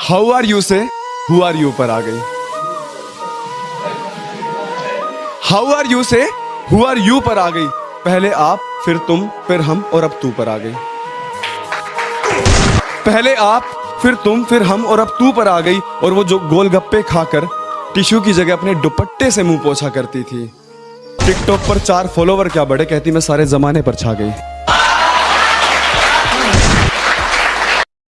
how are you से who are you पर आ गई हाउ आर यू से हु आर यू पर आ गई पहले आप फिर तुम फिर हम और अब तू पर आ गई पहले आप फिर तुम फिर हम और अब तू पर आ गई और वो जो गोलगप्पे खाकर टिश्यू की जगह अपने दुपट्टे से मुँह पोछा करती थी टिकटॉक पर चार फॉलोवर क्या बड़े कहती मैं सारे जमाने पर छा गई